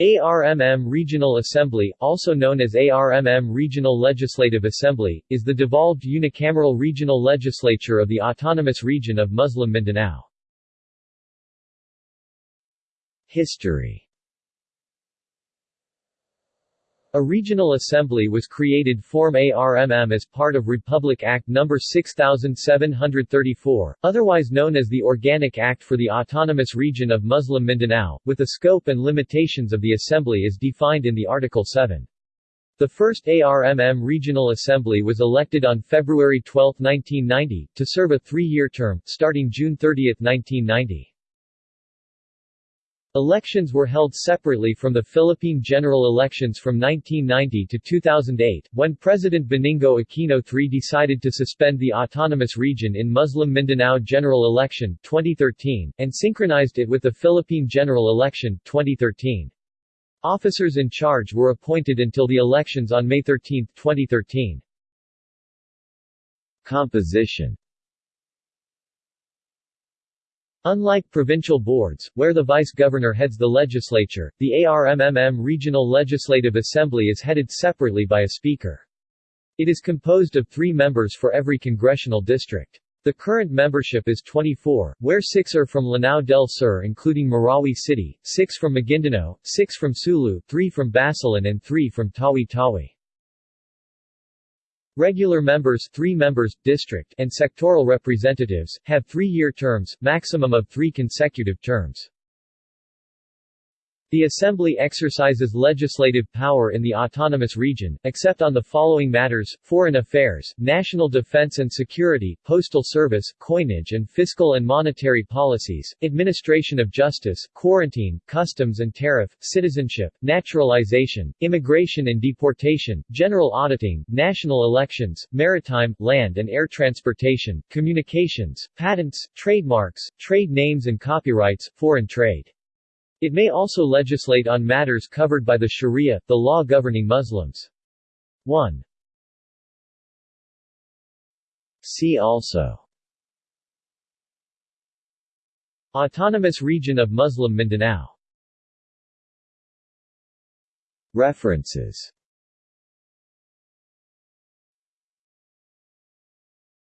ARMM Regional Assembly, also known as ARMM Regional Legislative Assembly, is the devolved unicameral regional legislature of the Autonomous Region of Muslim Mindanao. History A regional assembly was created form ARMM as part of Republic Act No. 6734, otherwise known as the Organic Act for the Autonomous Region of Muslim Mindanao, with the scope and limitations of the assembly is defined in the Article 7. The first ARMM Regional Assembly was elected on February 12, 1990, to serve a three-year term, starting June 30, 1990. Elections were held separately from the Philippine general elections from 1990 to 2008, when President Benigno Aquino III decided to suspend the autonomous region in Muslim Mindanao general election 2013, and synchronized it with the Philippine general election 2013. Officers in charge were appointed until the elections on May 13, 2013. Composition Unlike provincial boards, where the vice-governor heads the legislature, the ARMM Regional Legislative Assembly is headed separately by a speaker. It is composed of three members for every congressional district. The current membership is 24, where six are from Lanao del Sur including Marawi City, six from Maguindanao, six from Sulu, three from Basilan and three from Tawi-Tawi. Regular members 3 members, district and sectoral representatives, have three-year terms, maximum of three consecutive terms. The Assembly exercises legislative power in the autonomous region, except on the following matters, foreign affairs, national defense and security, postal service, coinage and fiscal and monetary policies, administration of justice, quarantine, customs and tariff, citizenship, naturalization, immigration and deportation, general auditing, national elections, maritime, land and air transportation, communications, patents, trademarks, trade names and copyrights, foreign trade. It may also legislate on matters covered by the Sharia, the law governing Muslims. 1. See also Autonomous Region of Muslim Mindanao References